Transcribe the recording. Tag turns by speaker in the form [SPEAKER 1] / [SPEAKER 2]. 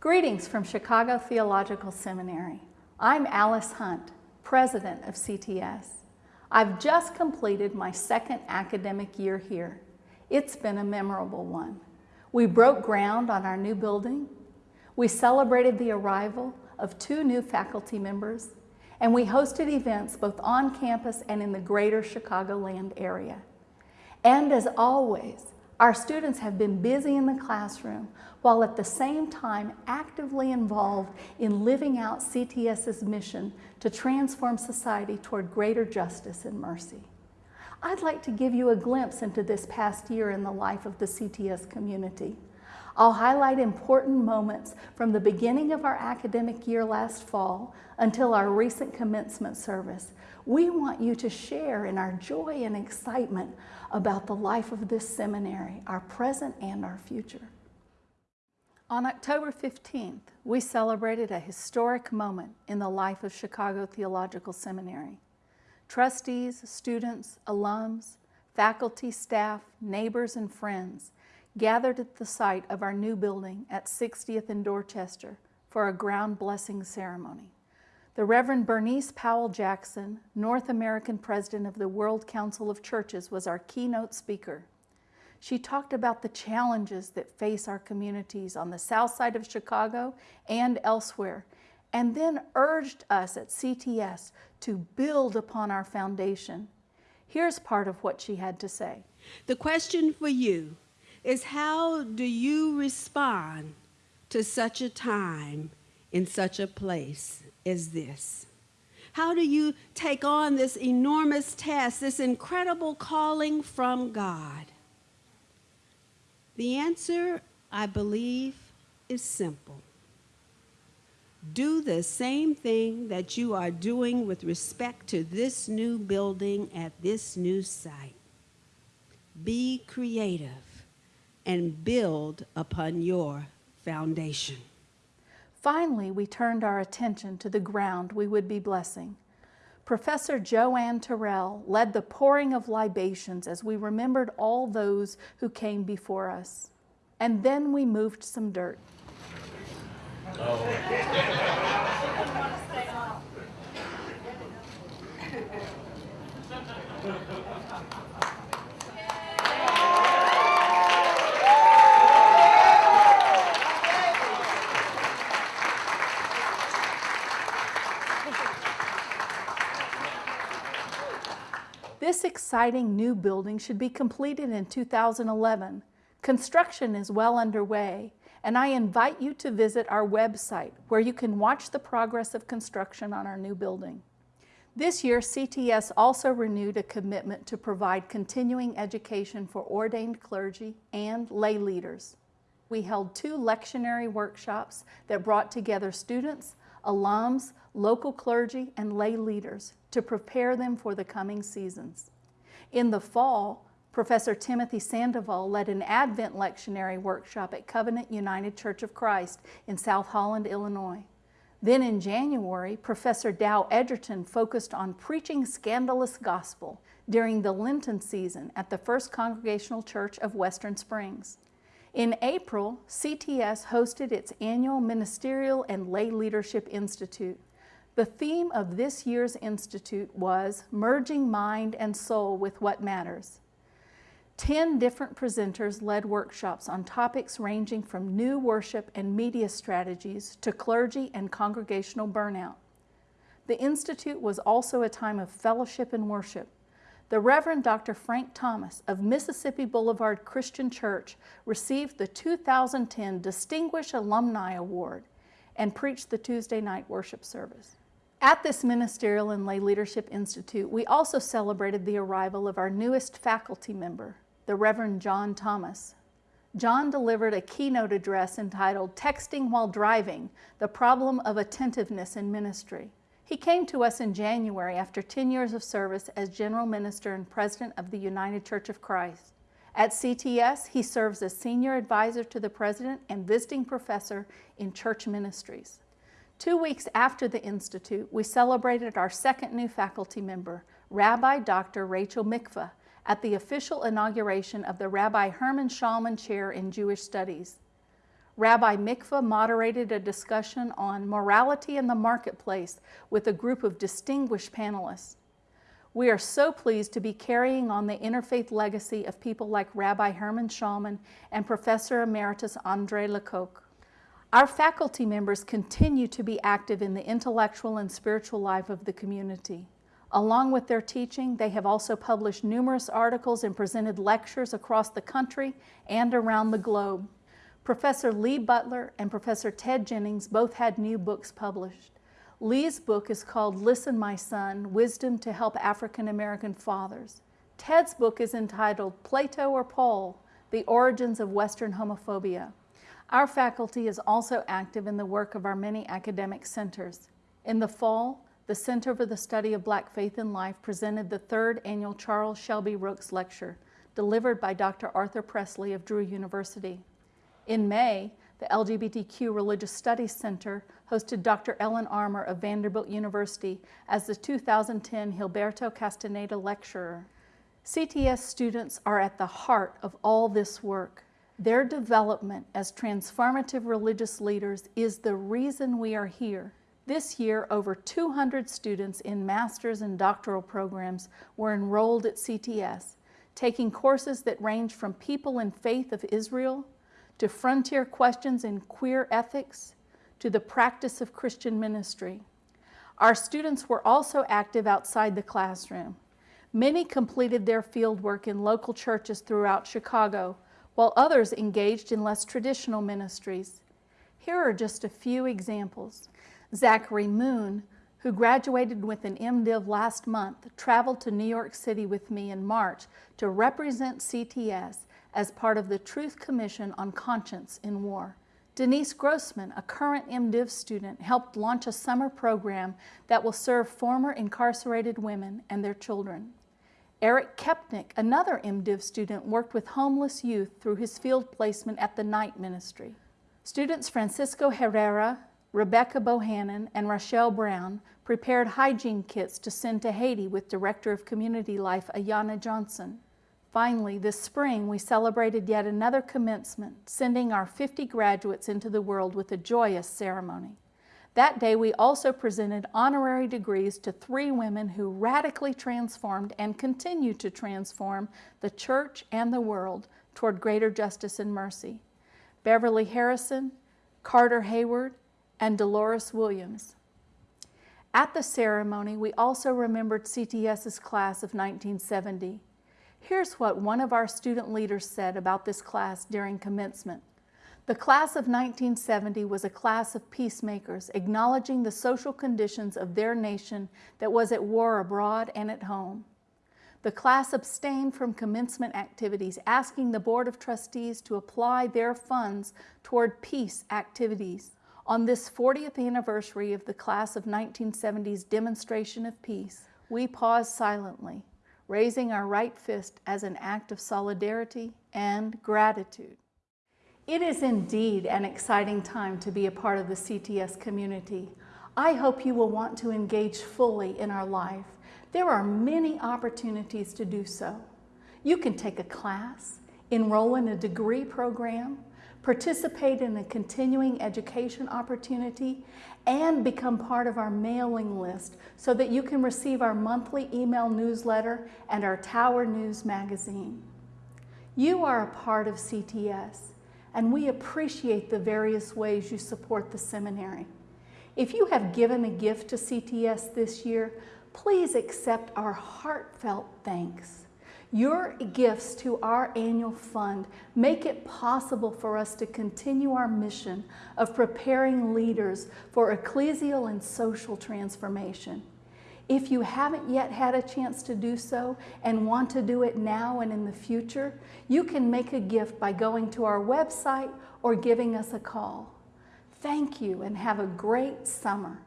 [SPEAKER 1] Greetings from Chicago Theological Seminary. I'm Alice Hunt, President of CTS. I've just completed my second academic year here. It's been a memorable one. We broke ground on our new building. We celebrated the arrival of two new faculty members, and we hosted events both on campus and in the greater Chicagoland area. And as always, our students have been busy in the classroom while at the same time actively involved in living out CTS's mission to transform society toward greater justice and mercy. I'd like to give you a glimpse into this past year in the life of the CTS community. I'll highlight important moments from the beginning of our academic year last fall until our recent commencement service. We want you to share in our joy and excitement about the life of this seminary, our present and our future. On October 15th, we celebrated a historic moment in the life of Chicago Theological Seminary. Trustees, students, alums, faculty, staff, neighbors, and friends gathered at the site of our new building at 60th and Dorchester for a ground blessing ceremony. The Reverend Bernice Powell Jackson, North American President of the World Council of Churches, was our keynote speaker. She talked about the challenges that face our communities on the south side of Chicago and elsewhere, and then urged us at CTS to build upon our foundation. Here's part of what she had to say.
[SPEAKER 2] The question for you is how do you respond to such a time in such a place as this? How do you take on this enormous task, this incredible calling from God? The answer, I believe, is simple. Do the same thing that you are doing with respect to this new building at this new site. Be creative and build upon your foundation.
[SPEAKER 1] Finally, we turned our attention to the ground we would be blessing. Professor Joanne Terrell led the pouring of libations as we remembered all those who came before us. And then we moved some dirt. Oh. Exciting new building should be completed in 2011. Construction is well underway, and I invite you to visit our website where you can watch the progress of construction on our new building. This year, CTS also renewed a commitment to provide continuing education for ordained clergy and lay leaders. We held two lectionary workshops that brought together students, alums, local clergy, and lay leaders to prepare them for the coming seasons. In the fall, Professor Timothy Sandoval led an Advent lectionary workshop at Covenant United Church of Christ in South Holland, Illinois. Then in January, Professor Dow Edgerton focused on preaching scandalous gospel during the Lenten season at the First Congregational Church of Western Springs. In April, CTS hosted its annual Ministerial and Lay Leadership Institute. The theme of this year's Institute was Merging Mind and Soul with What Matters. Ten different presenters led workshops on topics ranging from new worship and media strategies to clergy and congregational burnout. The Institute was also a time of fellowship and worship, the Reverend Dr. Frank Thomas of Mississippi Boulevard Christian Church received the 2010 Distinguished Alumni Award and preached the Tuesday night worship service. At this Ministerial and Lay Leadership Institute, we also celebrated the arrival of our newest faculty member, the Reverend John Thomas. John delivered a keynote address entitled Texting While Driving, the Problem of Attentiveness in Ministry. He came to us in January after 10 years of service as General Minister and President of the United Church of Christ. At CTS, he serves as Senior Advisor to the President and Visiting Professor in Church Ministries. Two weeks after the Institute, we celebrated our second new faculty member, Rabbi Dr. Rachel Mikva, at the official inauguration of the Rabbi Herman Schallman Chair in Jewish Studies. Rabbi Mikva moderated a discussion on morality in the marketplace with a group of distinguished panelists. We are so pleased to be carrying on the interfaith legacy of people like Rabbi Herman Schallman and Professor Emeritus Andre LaCocque. Our faculty members continue to be active in the intellectual and spiritual life of the community. Along with their teaching, they have also published numerous articles and presented lectures across the country and around the globe. Professor Lee Butler and Professor Ted Jennings both had new books published. Lee's book is called Listen, My Son, Wisdom to Help African American Fathers. Ted's book is entitled Plato or Paul, The Origins of Western Homophobia. Our faculty is also active in the work of our many academic centers. In the fall, the Center for the Study of Black Faith and Life presented the third annual Charles Shelby Rooks Lecture, delivered by Dr. Arthur Pressley of Drew University. In May, the LGBTQ Religious Studies Center hosted Dr. Ellen Armour of Vanderbilt University as the 2010 Gilberto Castaneda Lecturer. CTS students are at the heart of all this work. Their development as transformative religious leaders is the reason we are here. This year, over 200 students in master's and doctoral programs were enrolled at CTS, taking courses that range from people and faith of Israel to frontier questions in queer ethics, to the practice of Christian ministry. Our students were also active outside the classroom. Many completed their fieldwork in local churches throughout Chicago, while others engaged in less traditional ministries. Here are just a few examples. Zachary Moon, who graduated with an MDiv last month, traveled to New York City with me in March to represent CTS as part of the Truth Commission on Conscience in War. Denise Grossman, a current MDiv student, helped launch a summer program that will serve former incarcerated women and their children. Eric Kepnick, another MDiv student, worked with homeless youth through his field placement at the Night Ministry. Students Francisco Herrera, Rebecca Bohannon, and Rochelle Brown prepared hygiene kits to send to Haiti with Director of Community Life Ayana Johnson. Finally, this spring, we celebrated yet another commencement, sending our 50 graduates into the world with a joyous ceremony. That day, we also presented honorary degrees to three women who radically transformed and continue to transform the church and the world toward greater justice and mercy. Beverly Harrison, Carter Heyward, and Dolores Williams. At the ceremony, we also remembered CTS's class of 1970. Here's what one of our student leaders said about this class during commencement. The class of 1970 was a class of peacemakers acknowledging the social conditions of their nation that was at war abroad and at home. The class abstained from commencement activities, asking the Board of Trustees to apply their funds toward peace activities. On this 40th anniversary of the class of 1970's demonstration of peace, we pause silently raising our right fist as an act of solidarity and gratitude. It is indeed an exciting time to be a part of the CTS community. I hope you will want to engage fully in our life. There are many opportunities to do so. You can take a class, enroll in a degree program, participate in a continuing education opportunity, and become part of our mailing list so that you can receive our monthly email newsletter and our Tower News magazine. You are a part of CTS, and we appreciate the various ways you support the seminary. If you have given a gift to CTS this year, please accept our heartfelt thanks. Your gifts to our annual fund make it possible for us to continue our mission of preparing leaders for ecclesial and social transformation. If you haven't yet had a chance to do so and want to do it now and in the future, you can make a gift by going to our website or giving us a call. Thank you and have a great summer.